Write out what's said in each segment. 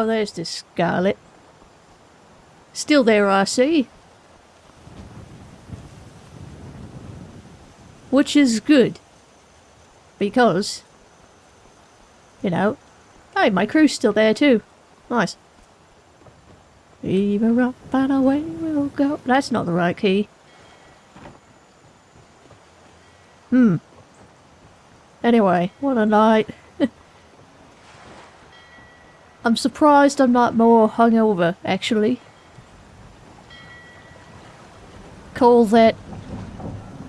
Oh, there's the Scarlet. Still there, I see. Which is good. Because, you know, hey, my crew's still there too. Nice. Were up and away we'll go. That's not the right key. Hmm. Anyway, what a night. I'm surprised I'm not more hungover, actually. Call that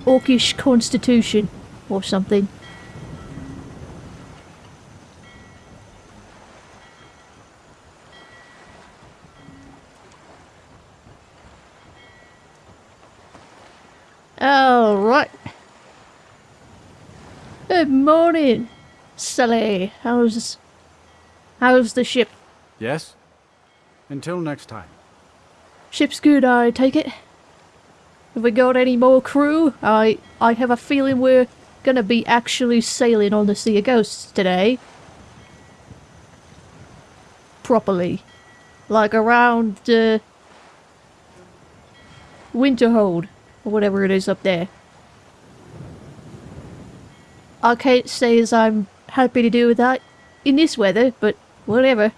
orcish constitution or something. Alright. Good morning, Sully. How's how's the ship? Yes? Until next time. Ship's good, I take it. Have we got any more crew? I I have a feeling we're gonna be actually sailing on the Sea of Ghosts today. Properly. Like around uh, Winterhold, or whatever it is up there. I can't say as I'm happy to do with that in this weather, but whatever.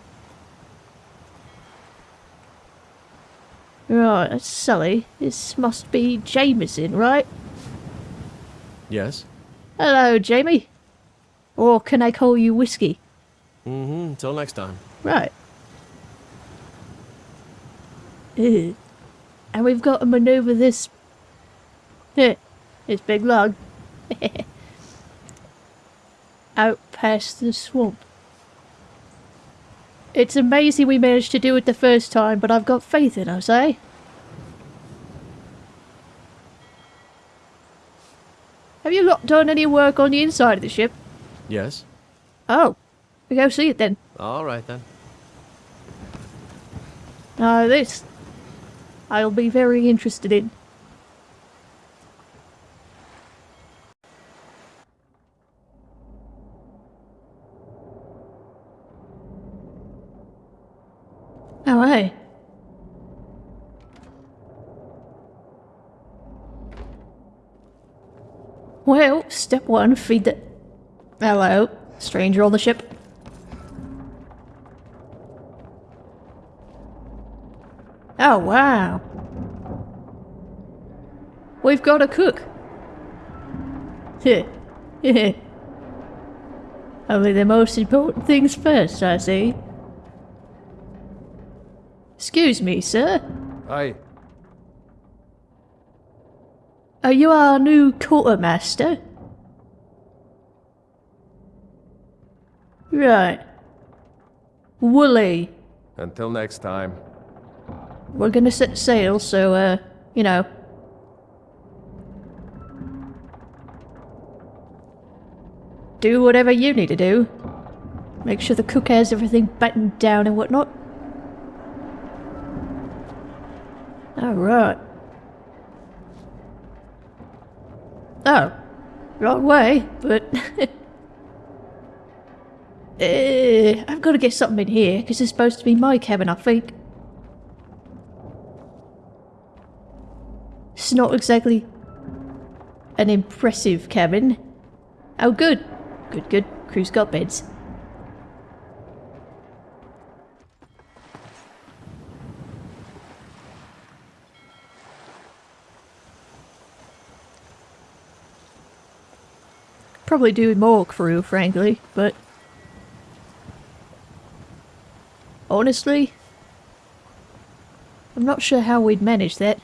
Right, that's Sully. This must be Jameson, right? Yes? Hello, Jamie. Or can I call you Whiskey? Mm-hmm. Until next time. Right. And we've got to maneuver this... Heh, this big log. Out past the swamp. It's amazing we managed to do it the first time, but I've got faith in us, eh? Have you not done any work on the inside of the ship? Yes? Oh, we go see it then. All right then. Now this, I'll be very interested in. Oh, hey. Well, step one, feed the... Hello, stranger on the ship. Oh, wow. We've got a cook. Heh. Only the most important things first, I see. Excuse me, sir. Aye. Are you our new quartermaster? Right. Wooly. Until next time. We're gonna set sail, so, uh, you know. Do whatever you need to do. Make sure the cook has everything battened down and whatnot. Alright. Oh. Wrong way, but... uh, I've got to get something in here, because it's supposed to be my cabin, I think. It's not exactly an impressive cabin. Oh, good. Good, good. Crew's got beds. Probably do more crew, frankly, but... Honestly, I'm not sure how we'd manage that.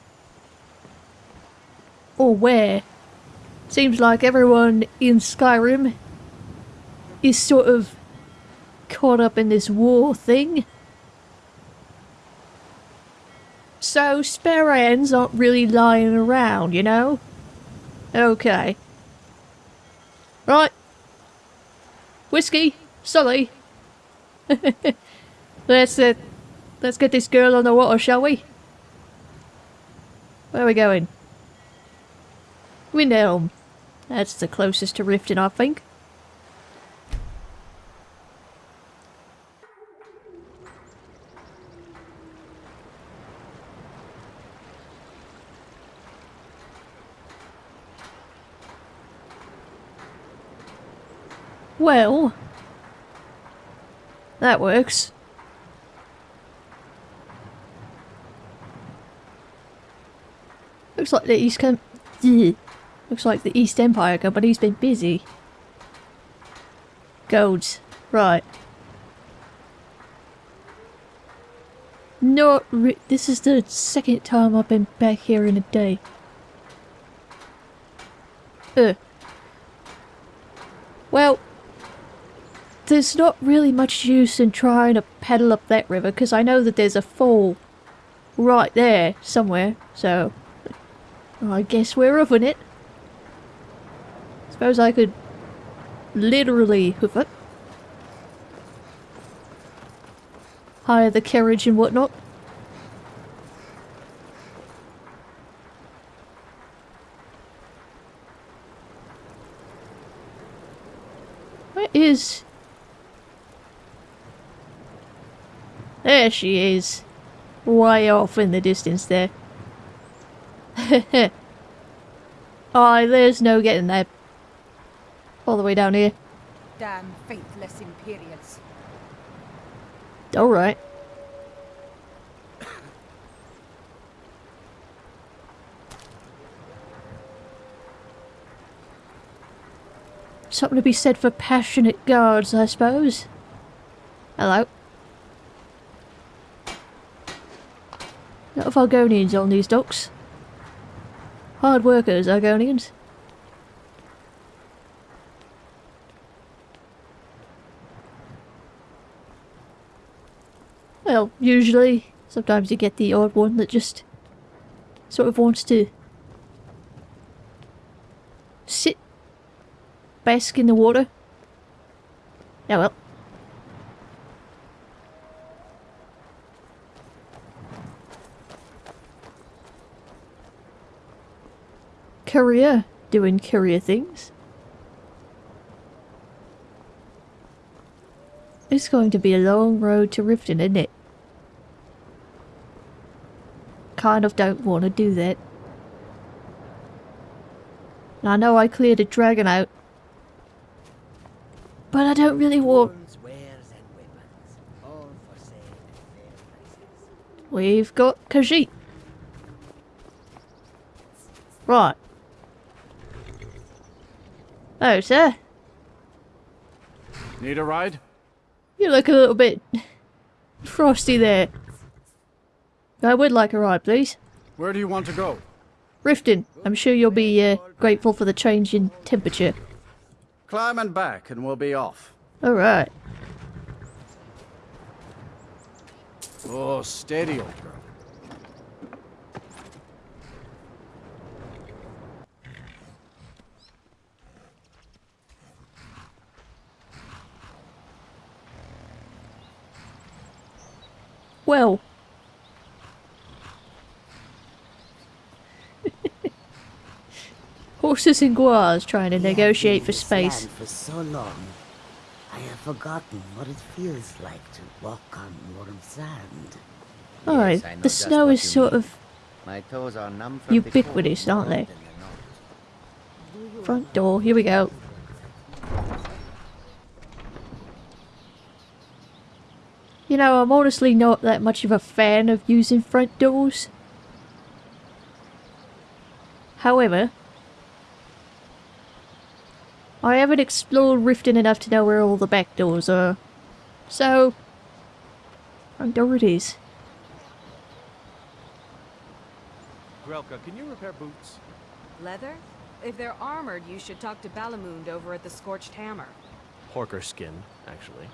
Or where. Seems like everyone in Skyrim is sort of caught up in this war thing. So spare hands aren't really lying around, you know? Okay. Right. Whiskey, Sully. let's uh, let's get this girl on the water, shall we? Where are we going? Windhelm. That's the closest to Riften, I think. Well, that works. Looks like the East Ugh. Looks like the East Empire Company's been busy. Golds. Right. Re- This is the second time I've been back here in a day. Ugh. Well, there's not really much use in trying to paddle up that river because I know that there's a fall right there somewhere, so I guess we're hoofing it. Suppose I could literally hoof it. Hire the carriage and whatnot. Where is... There she is. Way off in the distance there. Aye, there's no getting there. All the way down here. Damn faithless Imperials. Alright. Something to be said for passionate guards, I suppose. Hello. Lot of Argonians on these docks. Hard workers, Argonians. Well, usually, sometimes you get the odd one that just sort of wants to sit, bask in the water. Oh well. Courier doing courier things. It's going to be a long road to Riften, isn't it? Kind of don't want to do that. And I know I cleared a dragon out. But I don't really want... Arms, wares, and weapons, all for sale at fair prices. We've got Khajiit. Right. Oh, sir. Need a ride? You look a little bit frosty there. I would like a ride, please. Where do you want to go? Riften, I'm sure you'll be uh, grateful for the change in temperature. Climb and back and we'll be off. Alright. Oh, steady, old girl. Well. Horses and guars trying to We negotiate for space. for so long, I have forgotten what it feels like to walk on warm sand. Alright, Yes, the snow is sort mean. of My toes are numb from Ubiquitous, aren't they? more than the nose. front door. Here we go. You know, I'm honestly not that much of a fan of using front doors. However, I haven't explored Riften enough to know where all the back doors are. So, front door it is. Grelka, can you repair boots? Leather? If they're armored, you should talk to Balimund over at the Scorched Hammer. Porker skin, actually.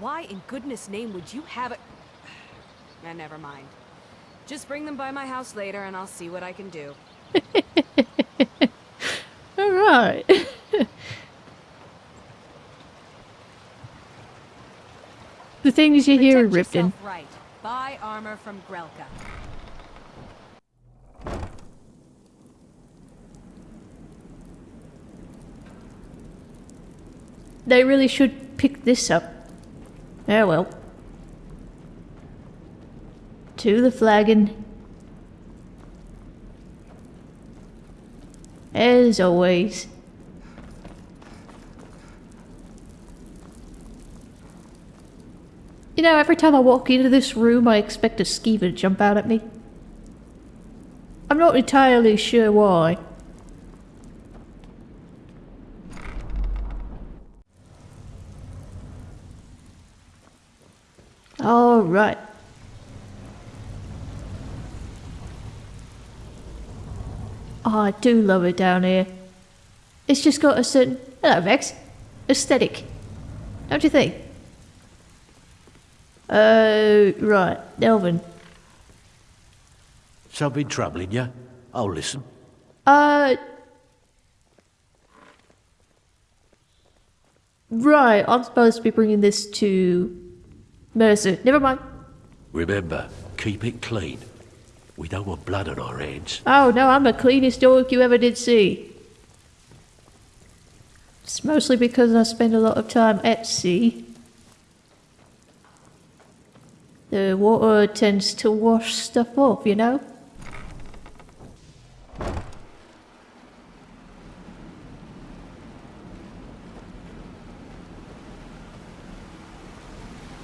Why in goodness name would you have it? Eh, never mind. Just bring them by my house later and I'll see what I can do. Alright. the things you hear in Protect Riften. yourself right. Buy armor from Grelka. They really should pick this up. Oh well. To the flagon. As always. You know, every time I walk into this room, I expect a skeever to jump out at me. I'm not entirely sure why. Right. Oh, I do love it down here. It's just got a certain, hello Vex, aesthetic. Don't you think? Uh, right, Delvin. Something troubling you? I'll listen. Uh. Right, I'm supposed to be bringing this to Mercer. Never mind. Remember, keep it clean. We don't want blood on our hands. Oh no, I'm the cleanest dog you ever did see. It's mostly because I spend a lot of time at sea. The water tends to wash stuff off, you know?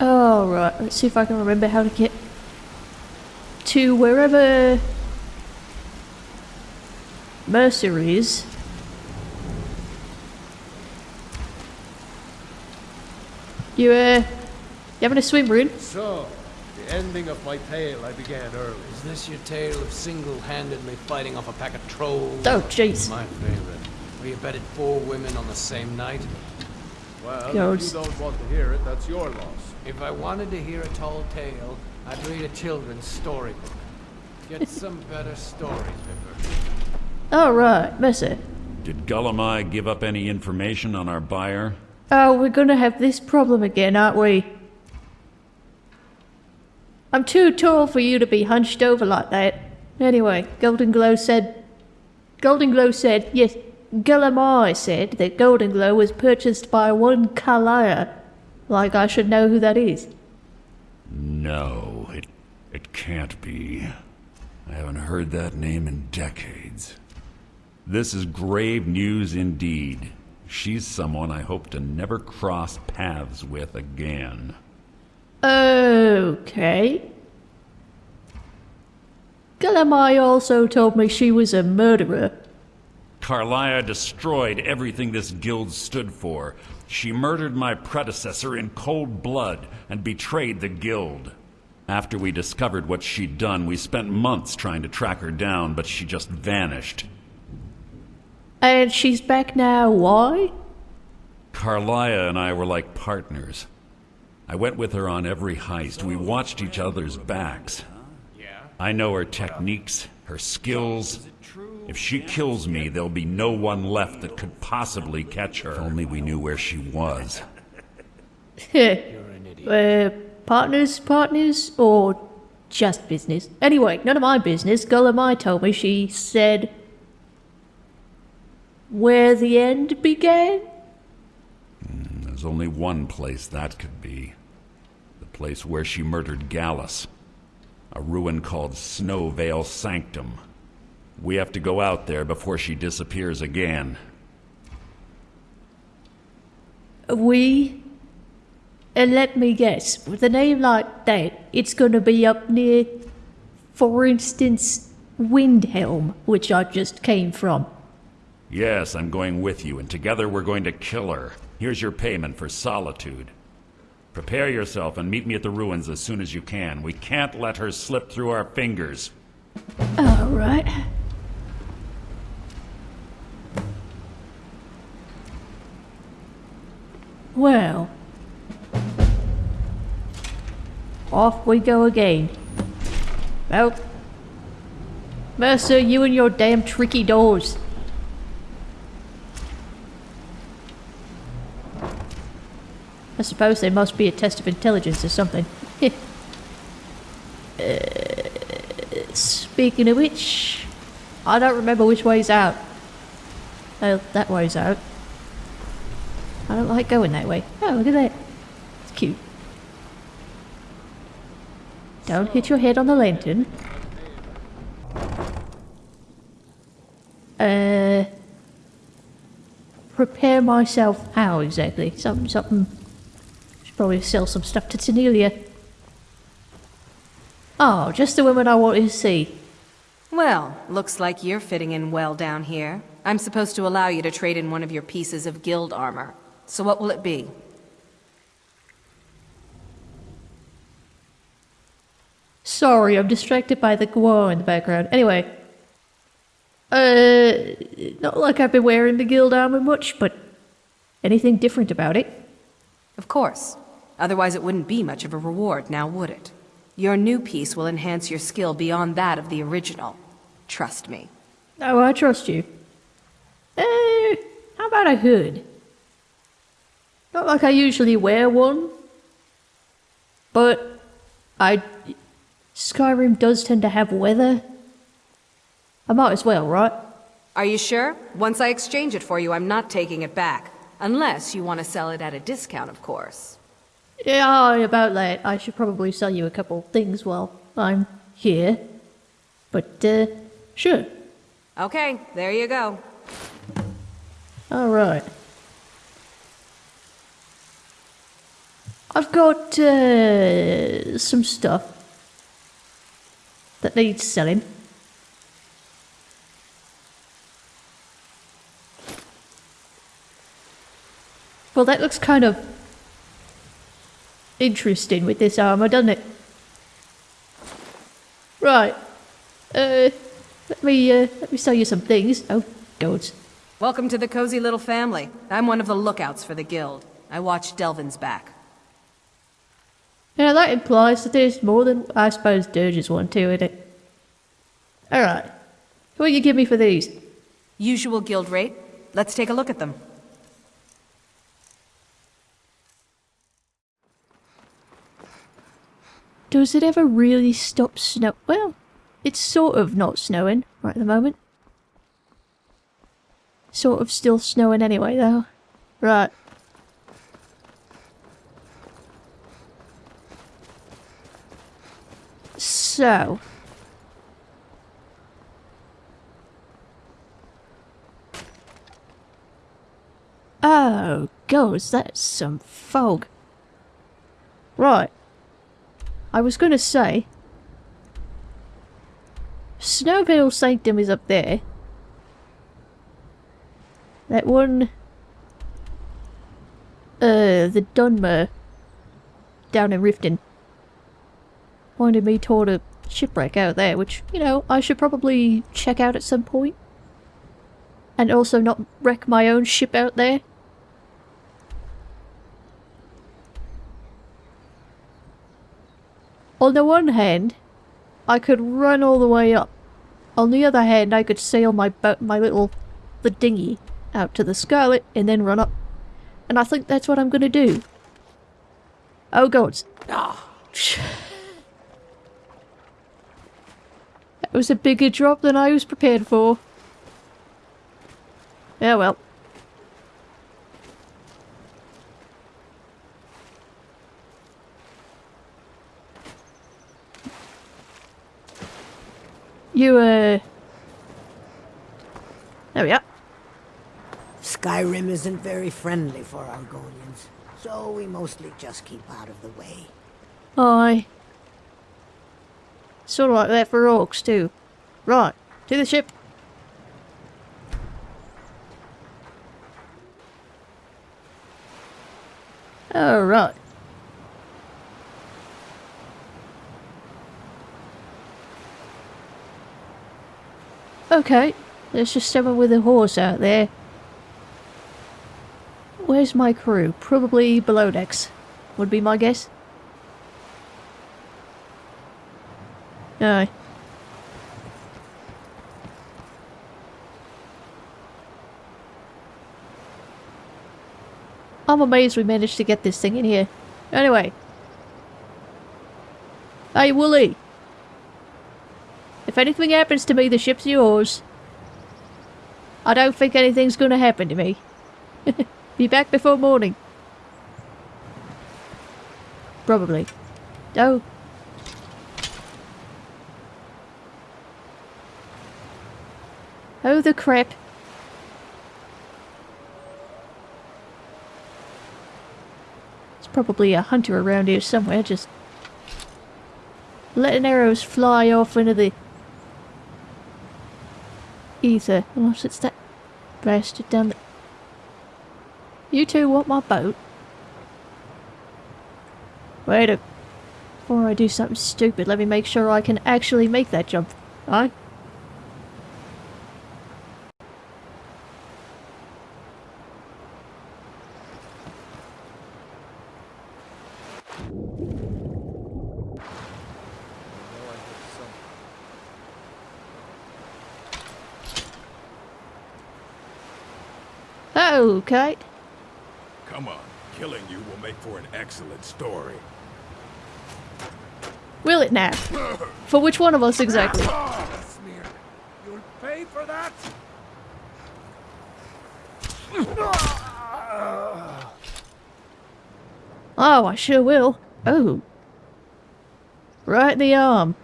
Oh, right. Let's see if I can remember how to get to wherever Mercer is. You, uh, you having a swim, Rune? So, the ending of my tale I began early. Is this your tale of single-handedly fighting off a pack of trolls? Oh, jeez. My favorite. Where you bedded four women on the same night? Well, Goats. if you don't want to hear it, that's your loss. If I wanted to hear a tall tale, I'd read a children's storybook. Get some better stories, Vipir. Oh, right. Mercer. Did Gulum-Ei give up any information on our buyer? Oh, we're gonna have this problem again, aren't we? I'm too tall for you to be hunched over like that. Anyway, Golden Glow said. Golden Glow said, yes, Gulum-Ei said that Golden Glow was purchased by one Karliah. Like I should know who that is. No, it it can't be. I haven't heard that name in decades. This is grave news indeed. She's someone I hope to never cross paths with again. Okay. Gulum-Ei also told me she was a murderer. Karliah destroyed everything this guild stood for. She murdered my predecessor in cold blood and betrayed the guild. After we discovered what she'd done, we spent months trying to track her down, but she just vanished. And she's back now, why? Karliah and I were like partners. I went with her on every heist. We watched each other's backs. I know her techniques, her skills. If she kills me, there'll be no one left that could possibly catch her. If only we knew where she was. uh, partners, partners, or just business? Anyway, none of my business. Gulum-Ei told me she said where the end began? There's only one place that could be. The place where she murdered Gallus. A ruin called Snow Veil Sanctum. We have to go out there before she disappears again. We? And let me guess, with a name like that, it's gonna be up near, for instance, Windhelm, which I just came from. Yes, I'm going with you, and together we're going to kill her. Here's your payment for solitude. Prepare yourself and meet me at the ruins as soon as you can. We can't let her slip through our fingers. Alright. Well. Off we go again. Well. Mercer, you and your damn tricky doors. I suppose they must be a test of intelligence or something. uh, speaking of which, I don't remember which way's out. Oh, that way's out. I don't like going that way. Oh, look at that. It's cute. Don't hit your head on the lantern. Uh... Prepare myself how exactly? Something, something... Should Probably sell some stuff to Tonilia. Oh, just the women I wanted to see. Well, looks like you're fitting in well down here. I'm supposed to allow you to trade in one of your pieces of guild armor. So what will it be? Sorry, I'm distracted by the guar in the background. Anyway. Uh, not like I've been wearing the guild armor much, but anything different about it? Of course. Otherwise it wouldn't be much of a reward, now would it? Your new piece will enhance your skill beyond that of the original. Trust me. Oh, I trust you. Uh, how about a hood? Not like I usually wear one, but I. Skyrim does tend to have weather. I might as well, right? Are you sure? Once I exchange it for you, I'm not taking it back. Unless you want to sell it at a discount, of course. Yeah, about that. I should probably sell you a couple things while I'm here. But, uh, sure. Okay, there you go. Alright. I've got, uh, some stuff that needs selling. Well, that looks kind of interesting with this armor, doesn't it? Right. Uh, let me, uh, let me sell you some things. Oh, goats. Welcome to the cozy little family. I'm one of the lookouts for the guild. I watch Delvin's back. Now that implies that there's more than I suppose Dirge's one too, isn't it? Alright. What will you give me for these? Usual guild rate. Let's take a look at them. Does it ever really stop snow? Well, it's sort of not snowing right at the moment. Sort of still snowing anyway, though. Right. So. Oh, goes, that's some fog. Right. I was going to say... Snow Veil Sanctum is up there. That one... Uh, the Dunmer. Down in Riften. Pointed me toward a shipwreck out there, which, you know, I should probably check out at some point. And also not wreck my own ship out there. On the one hand, I could run all the way up. On the other hand, I could sail my boat, my little, the dinghy, out to the Scarlet and then run up. And I think that's what I'm gonna do. Oh gods. Ah. That was a bigger drop than I was prepared for. Yeah well. You, uh... There we are. Skyrim isn't very friendly for Argonians, so we mostly just keep out of the way. Aye. Sort of like that for orcs too. Right, to the ship. Alright. Okay, there's just someone with a horse out there. Where's my crew? Probably below decks, would be my guess. Aye. I'm amazed we managed to get this thing in here. Anyway. Hey, Wooly. If anything happens to me, the ship's yours. I don't think anything's gonna happen to me. Be back before morning. Probably. Oh. Oh, the crap. It's probably a hunter around here somewhere, just letting arrows fly off into the ether. Unless it's that bastard down there. You two want my boat? Wait a... Before I do something stupid, let me make sure I can actually make that jump. Aye? Kate. Come on, killing you will make for an excellent story. Will it now? For which one of us exactly? Ah, you'll pay for that. Ah. Oh, I sure will. Oh. Right in the arm.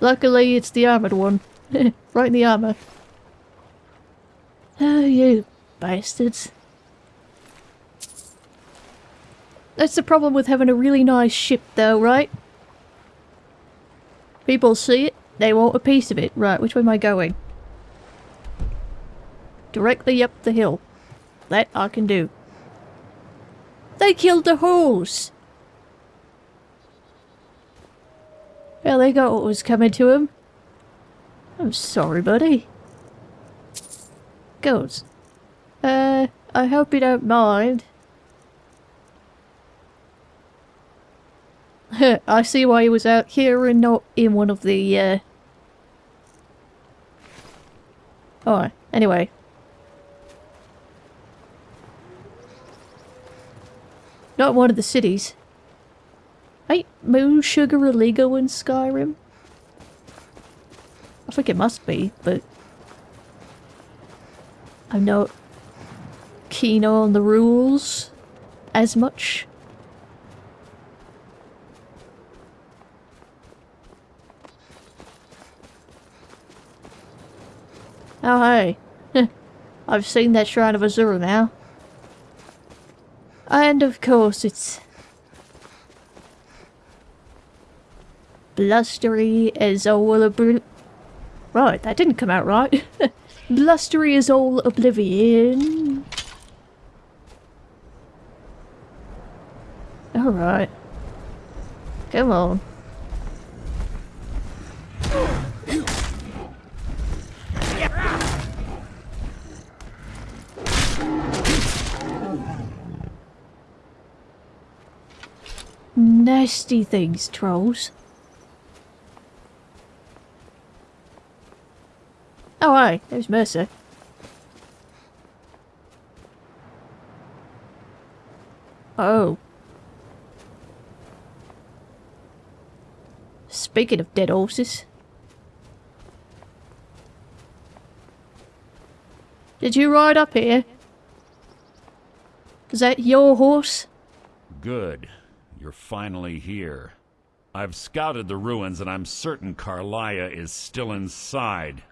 Luckily, it's the armoured one. right in the armour. Oh, you bastards. That's the problem with having a really nice ship though, right? People see it, they want a piece of it. Right, which way am I going? Directly up the hill. That I can do. They killed the horse! Well, they got what was coming to him. I'm sorry, buddy. Goes. Uh, I hope you don't mind. I see why he was out here and not in one of the, uh... Alright, anyway. Not one of the cities. Ain't Moon Sugar illegal in Skyrim? I think it must be, but... I'm not keen on the rules as much. Oh hey, I've seen that Shrine of Azura now. And of course it's... Blustery as all obl- Right, that didn't come out right. Blustery as all oblivion. Alright. Come on. Nasty things, trolls. Oh, hi, there's Mercer. Oh. Speaking of dead horses. Did you ride up here? Is that your horse? Good. You're finally here. I've scouted the ruins and I'm certain Karliah is still inside.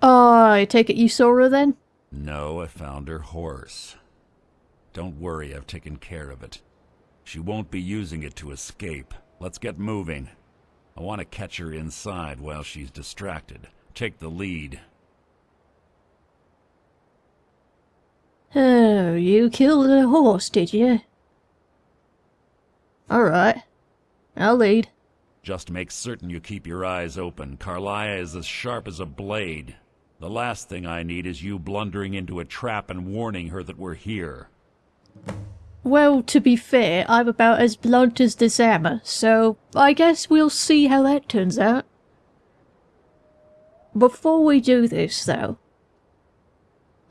Oh, I take it you saw her then? No, I found her horse. Don't worry, I've taken care of it. She won't be using it to escape. Let's get moving. I want to catch her inside while she's distracted. Take the lead. Oh, you killed a horse, did you? Alright. I'll lead. Just make certain you keep your eyes open. Karliah is as sharp as a blade. The last thing I need is you blundering into a trap and warning her that we're here. Well, to be fair, I'm about as blunt as this hammer, so I guess we'll see how that turns out. Before we do this, though,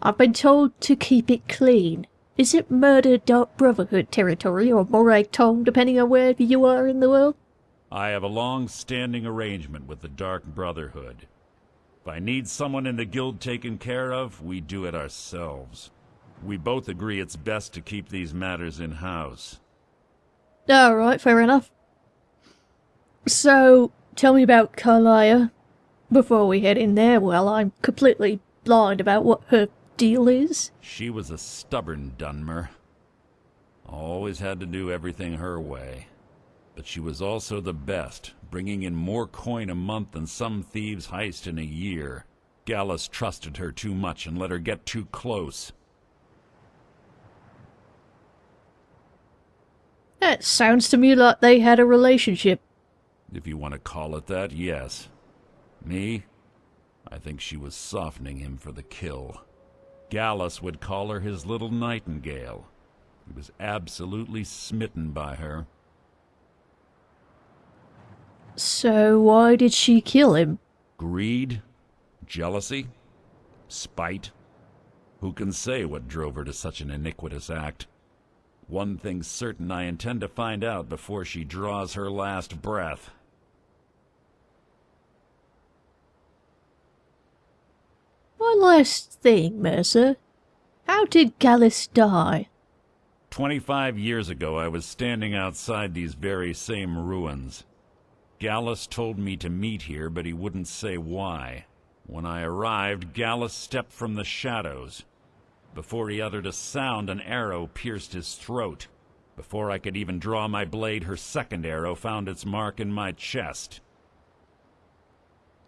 I've been told to keep it clean. Is it Murder Dark Brotherhood territory or Morag Tong, depending on where you are in the world? I have a long-standing arrangement with the Dark Brotherhood. If I need someone in the guild taken care of, we do it ourselves. We both agree it's best to keep these matters in-house. Alright, fair enough. So, tell me about Karliah. Before we head in there, well, I'm completely blind about what her deal is? She was a stubborn Dunmer. Always had to do everything her way. But she was also the best, bringing in more coin a month than some thieves heist in a year. Gallus trusted her too much and let her get too close. That sounds to me like they had a relationship. If you want to call it that, yes. Me? I think she was softening him for the kill. Gallus would call her his little nightingale. He was absolutely smitten by her. So why did she kill him? Greed? Jealousy? Spite? Who can say what drove her to such an iniquitous act? One thing's certain I intend to find out before she draws her last breath. One last thing, Mercer. How did Gallus die? Twenty-five years ago, I was standing outside these very same ruins. Gallus told me to meet here, but he wouldn't say why. When I arrived, Gallus stepped from the shadows. Before he uttered a sound, an arrow pierced his throat. Before I could even draw my blade, her second arrow found its mark in my chest.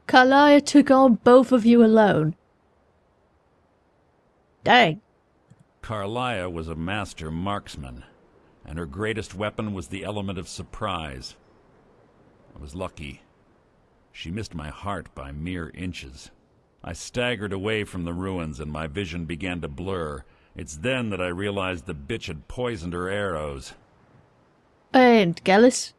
Karliah took on both of you alone. Dang. Karliah was a master marksman, and her greatest weapon was the element of surprise. I was lucky. She missed my heart by mere inches. I staggered away from the ruins and my vision began to blur. It's then that I realized the bitch had poisoned her arrows. And Gallus?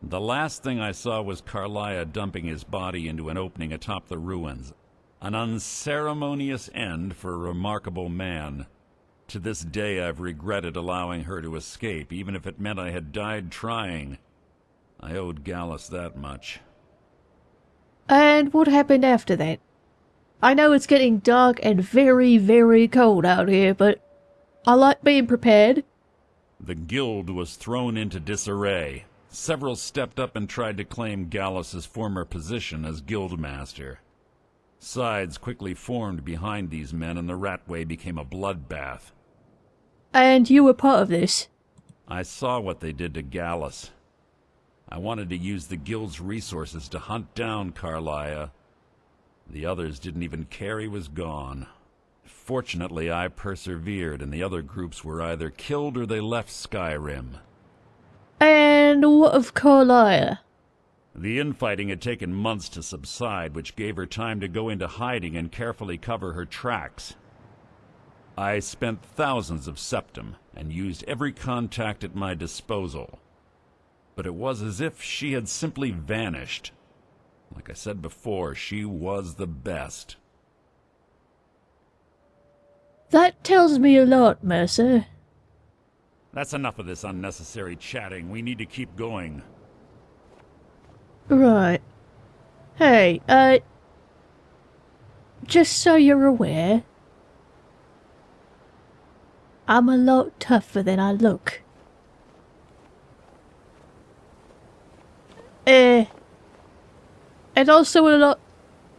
The last thing I saw was Karliah dumping his body into an opening atop the ruins. An unceremonious end for a remarkable man. To this day I've regretted allowing her to escape, even if it meant I had died trying. I owed Gallus that much. And what happened after that? I know it's getting dark and very, very cold out here, but I like being prepared. The guild was thrown into disarray. Several stepped up and tried to claim Gallus's former position as guildmaster. Sides quickly formed behind these men and the Ratway became a bloodbath. And you were part of this? I saw what they did to Gallus. I wanted to use the guild's resources to hunt down Karliah. The others didn't even care he was gone. Fortunately, I persevered, and the other groups were either killed or they left Skyrim. And what of Karliah? The infighting had taken months to subside, which gave her time to go into hiding and carefully cover her tracks. I spent thousands of septims and used every contact at my disposal. But it was as if she had simply vanished. Like I said before, she was the best. That tells me a lot, Mercer. That's enough of this unnecessary chatting. We need to keep going. Right. Hey, uh... Just so you're aware... I'm a lot tougher than I look. Eh... And also a lot...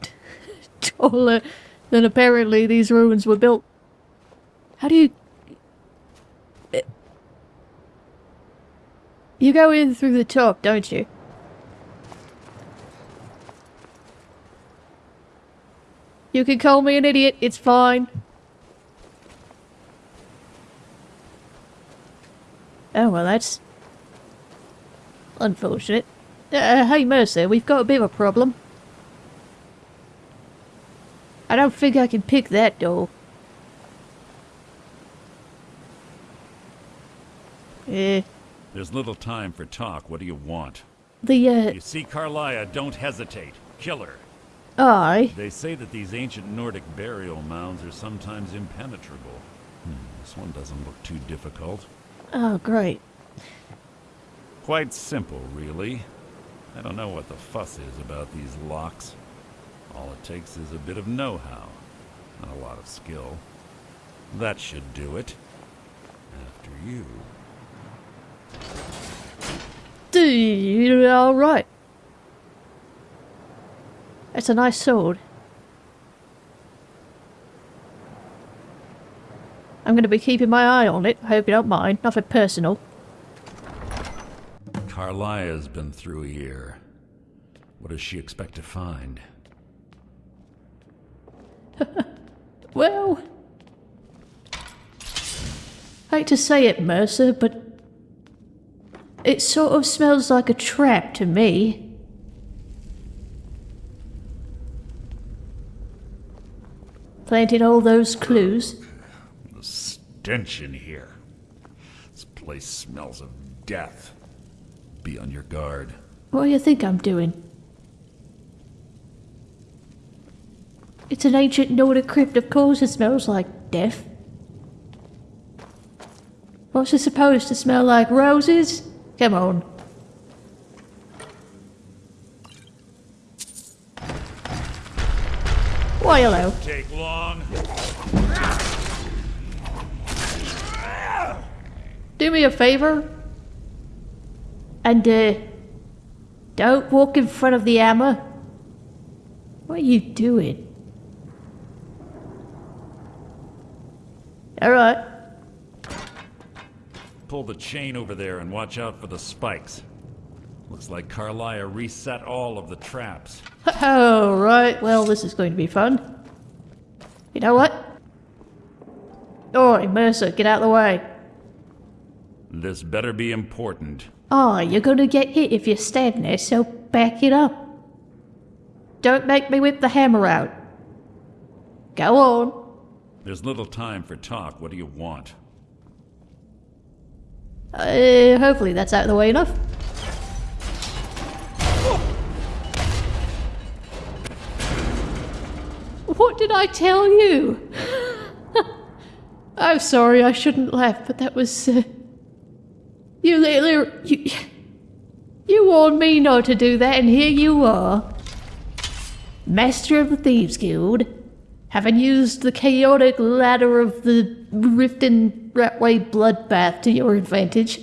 taller than apparently these ruins were built. How do you... You go in through the top, don't you? You can call me an idiot, it's fine. Oh, well, that's... Unfortunate. Uh, hey, Mercer, we've got a bit of a problem. I don't think I can pick that door. Eh, There's little time for talk. What do you want? the, uh, You see Karliah, don't hesitate. Kill her. I... They say that these ancient Nordic burial mounds are sometimes impenetrable. Hmm, this one doesn't look too difficult. Oh, great. Quite simple, really. I don't know what the fuss is about these locks. All it takes is a bit of know-how, not a lot of skill. That should do it. After you. Dude, alright. That's a nice sword. I'm going to be keeping my eye on it. I hope you don't mind. Nothing personal. Karliah's been through here. What does she expect to find? Well, I hate to say it, Mercer, but it sort of smells like a trap to me. Planted all those clues. The stench in here. This place smells of death. Be on your guard. What do you think I'm doing? It's an ancient Nordic crypt, of course it smells like death. What's it supposed to smell like? Roses? Come on. Why, hello. Take long. Do me a favor. And, uh, don't walk in front of the hammer. What are you doing? Alright. Pull the chain over there and watch out for the spikes. Looks like Karliah reset all of the traps. Oh, right. Well, this is going to be fun. You know what? Oi, Mercer, get out of the way. This better be important. Oh, you're gonna get hit if you're standing there, so back it up. Don't make me whip the hammer out. Go on. There's little time for talk. What do you want? Uh, hopefully that's out of the way enough. What did I tell you? I'm sorry, I shouldn't laugh, but that was. Uh, you literally. You, you warned me not to do that, and here you are. Master of the Thieves Guild, having used the chaotic ladder of the Riften Ratway bloodbath to your advantage.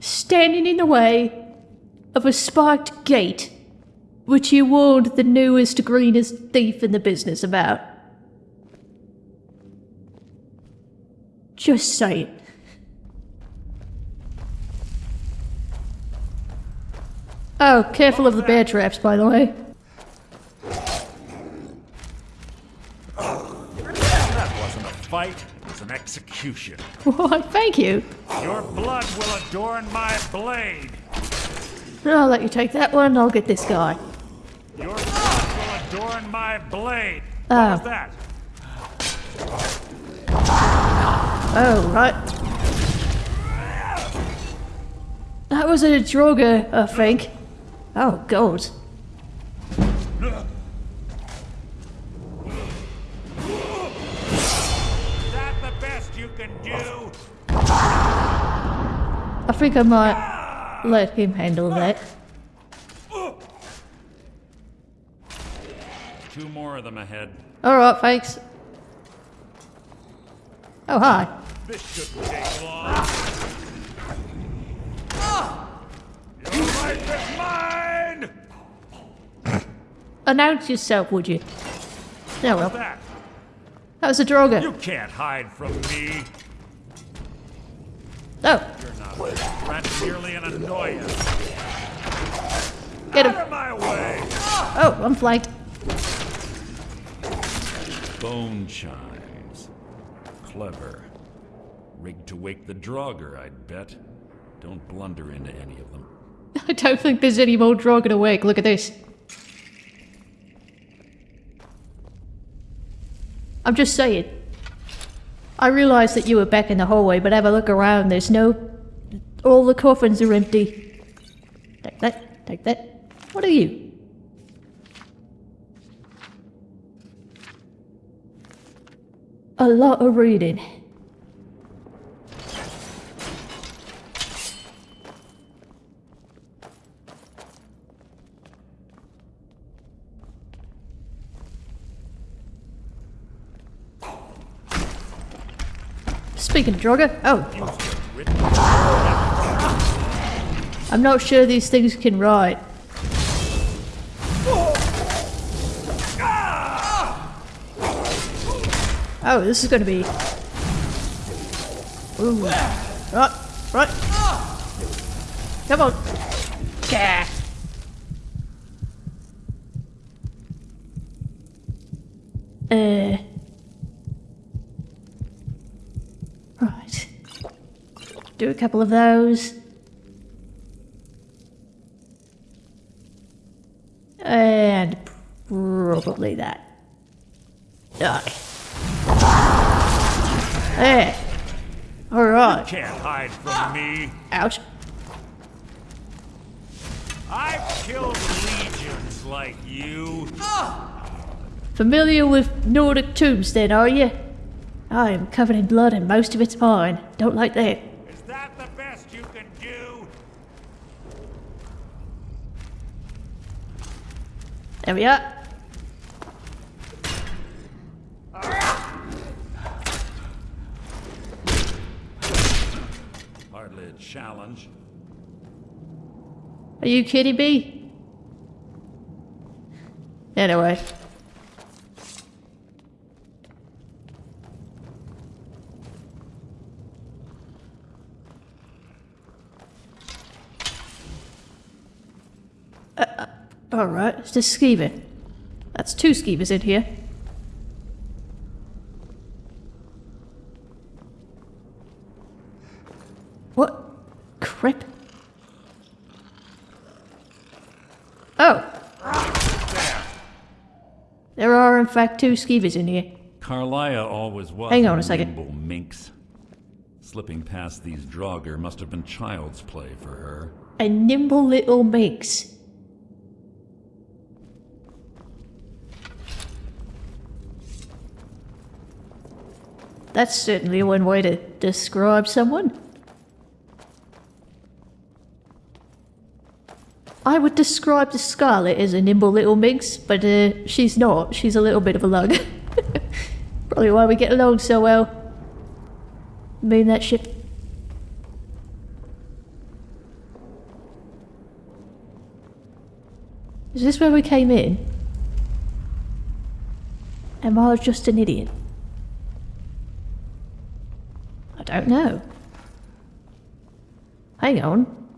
Standing in the way of a spiked gate, which you warned the newest, greenest thief in the business about. Just saying. Oh, careful of the bear traps, by the way. That wasn't a fight, it was an execution. Why, thank you. Your blood will adorn my blade. I'll let you take that one, I'll get this guy. Your blood will adorn my blade. Oh. What was that? Oh, right. That was a Draugr, I think. Oh, God. That the best you can do? I think I might let him handle that. Two more of them ahead. Alright, thanks. Oh, hi. This shouldn't take long. Ah! Your life is mine! Announce yourself, would you? Yeah, well. That? That was a Draugr. You can't hide from me. Oh, You're not a threat, merely an annoyance. get Out him. of my way! Oh, I'm flanked. Bone chimes. Clever. Rigged to wake the Draugr, I'd bet. Don't blunder into any of them. I don't think there's any more Draugr to wake. Look at this. I'm just saying. I realised that you were back in the hallway, but have a look around. There's no. All the coffins are empty. Take that. Take that. What are you? A lot of reading. Speaking of Draugr, oh, I'm not sure these things can ride. Oh, this is going to be Ooh. Right, right. Come on. Yeah. Uh. Right. Do a couple of those. And probably that. Die. There. Alright. Can't hide from me. Ouch. I've killed legions like you. Familiar with Nordic tombs then, are you? I am covered in blood and most of it's mine. Don't like that the best you can do? There we are. Hardly a challenge. Are you kidding me? Anyway. Uh, uh, It's just skeever. That's two skeevers in here. What? Crap. Oh. There are, in fact, two skeevers in here. Karliah always was Hang on a second. minx. Slipping past these Draugr must have been child's play for her. A nimble little minx. That's certainly one way to describe someone. I would describe the Scarlet as a nimble little minx, but uh, she's not. She's a little bit of a lug. Probably why we get along so well. Mean that shit. Is this where we came in? Am I just an idiot? I Oh, don't know. Hang on.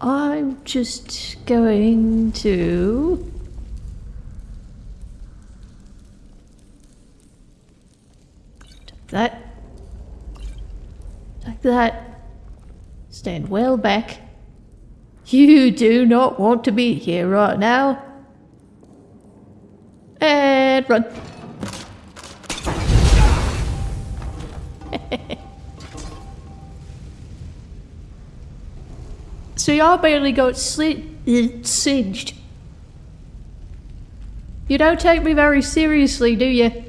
I'm just going to... Take that. Take that. Stand well back. You do not want to be here right now. And run. y'all barely got sli- singed. You don't take me very seriously, do you?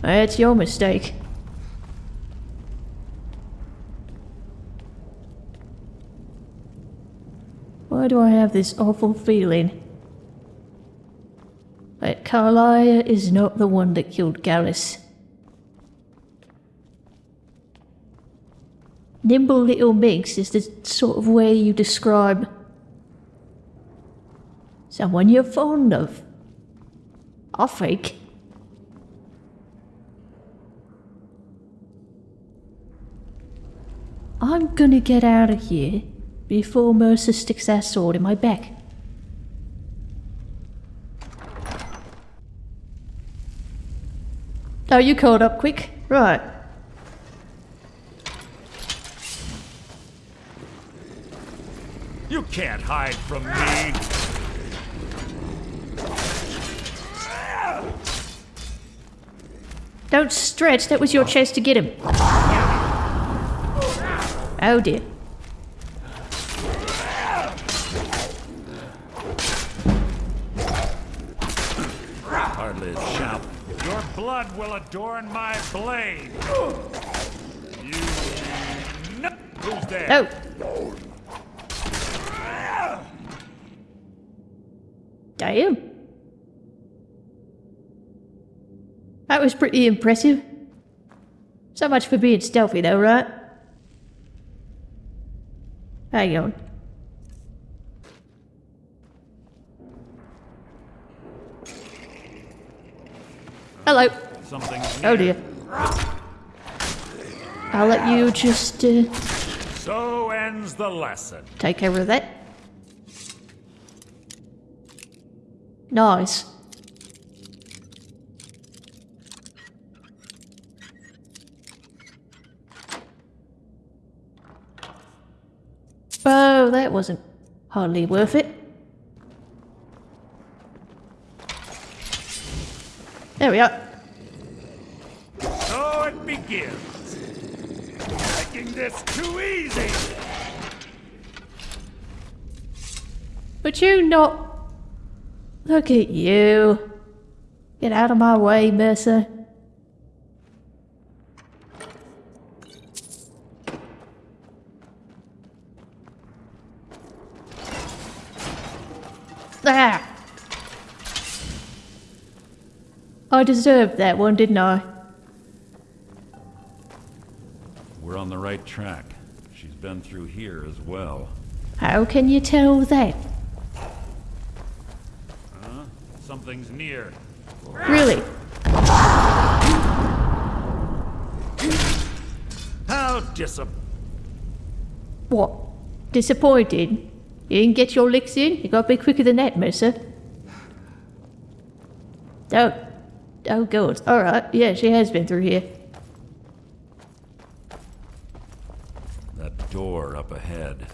That's your mistake. Why do I have this awful feeling? That Karliah is not the one that killed Gallus. Nimble little minx is the sort of way you describe someone you're fond of. I think. I'm gonna get out of here before Mercer sticks that sword in my back. Oh, you caught up quick? Right. You can't hide from me. Don't stretch, that was your chance to get him. Oh dear. blood will adorn my blade. You no Who's there? Oh. Damn. That was pretty impressive. So much for being stealthy though, right? Hang on. Hello. Something's Oh dear. I'll let you just uh, So ends the lesson. take care of that. Nice. Oh, that wasn't hardly worth it. There we are. Begins. Making this too easy. But you not. Look at you. Get out of my way, Mercer. Ah! I deserved that one, didn't I? Right track. She's been through here as well. How can you tell that? Huh? Something's near. Really? How disap... What? Disappointed? You didn't get your licks in? You gotta be quicker than that, Mercer. Oh. Oh, God. Alright, yeah, she has been through here. That door up ahead.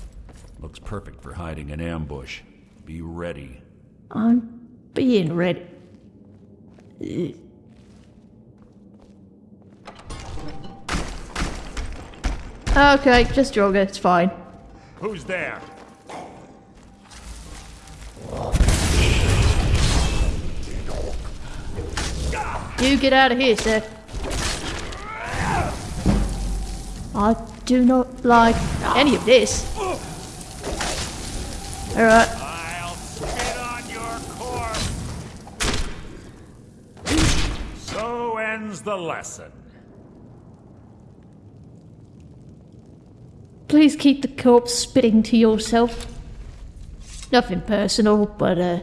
Looks perfect for hiding an ambush. Be ready. I'm being ready. Ugh. Okay, just jog it, it's fine. Who's there? You get out of here, sir. I do not like any of this. Alright. I'll spit on your corpse. So ends the lesson. Please keep the corpse spitting to yourself. Nothing personal, but uh.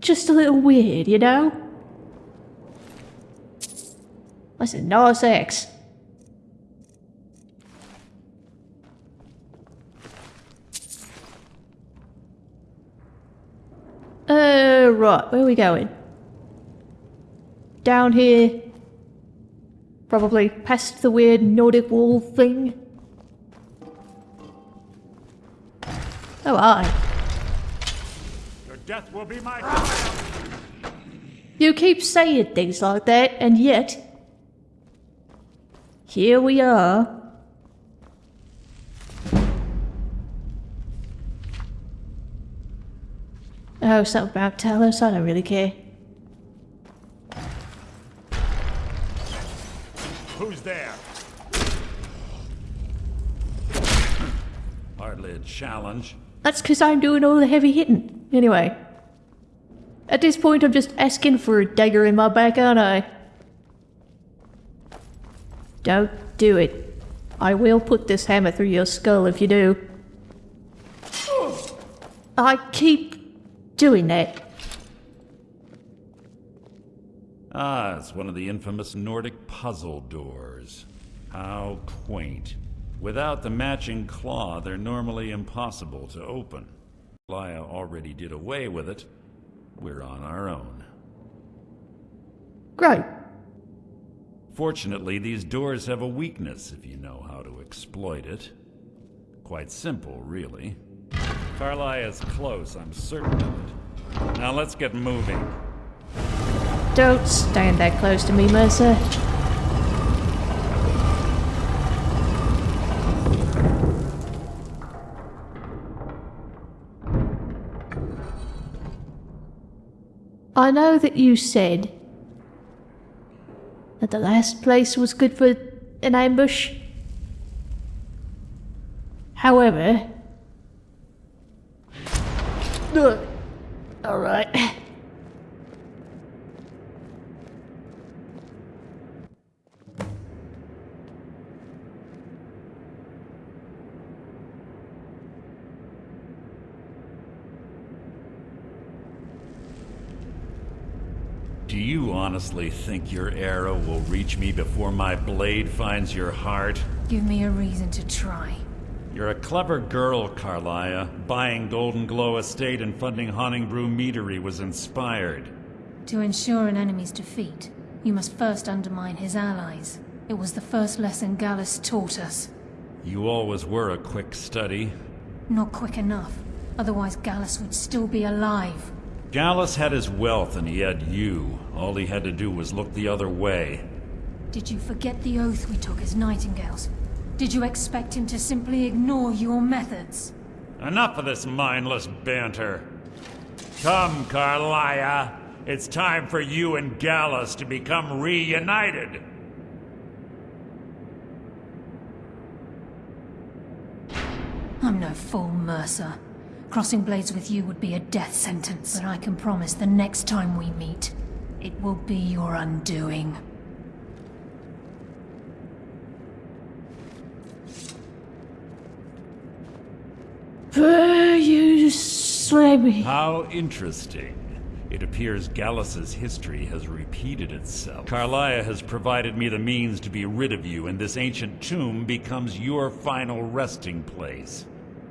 Just a little weird, you know? A nice axe. Uh, right, where are we going? Down here. Probably past the weird Nordic wall thing. Oh, I. Death will be my. You keep saying things like that, and yet. Here we are. Oh, something about Talos, I don't really care. Who's there? Hardly a challenge. That's because I'm doing all the heavy hitting. Anyway. At this point, I'm just asking for a dagger in my back, aren't I? Don't do it. I will put this hammer through your skull if you do. I keep doing that. Ah, it's one of the infamous Nordic puzzle doors. How quaint. Without the matching claw, they're normally impossible to open. Karliah already did away with it. We're on our own. Great. Fortunately, these doors have a weakness if you know how to exploit it. Quite simple, really. Karliah is close, I'm certain of it. Now let's get moving. Don't stand that close to me, Mercer. I know that you said that the last place was good for an ambush. However, Ugh. all right. Do you honestly think your arrow will reach me before my blade finds your heart? Give me a reason to try. You're a clever girl, Karliah. Buying Golden Glow Estate and funding Honningbrew Meadery was inspired. To ensure an enemy's defeat, you must first undermine his allies. It was the first lesson Gallus taught us. You always were a quick study. Not quick enough. Otherwise Gallus would still be alive. Gallus had his wealth and he had you. All he had to do was look the other way. Did you forget the oath we took as Nightingales? Did you expect him to simply ignore your methods? Enough of this mindless banter. Come, Karliah. It's time for you and Gallus to become reunited. I'm no fool, Mercer. Crossing blades with you would be a death sentence, but I can promise the next time we meet, it will be your undoing. you slay me. How interesting. It appears Gallus's history has repeated itself. Karliah has provided me the means to be rid of you, and this ancient tomb becomes your final resting place.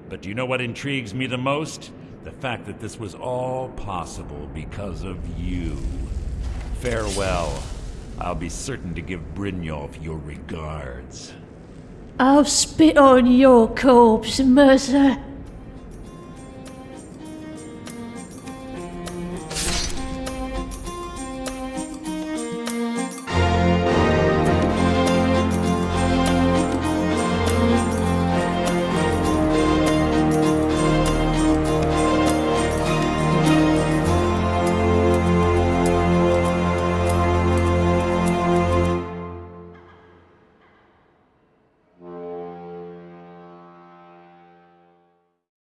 But do you know what intrigues me the most? The fact that this was all possible because of you. Farewell. I'll be certain to give Brynjolf your regards. I'll spit on your corpse, Mercer.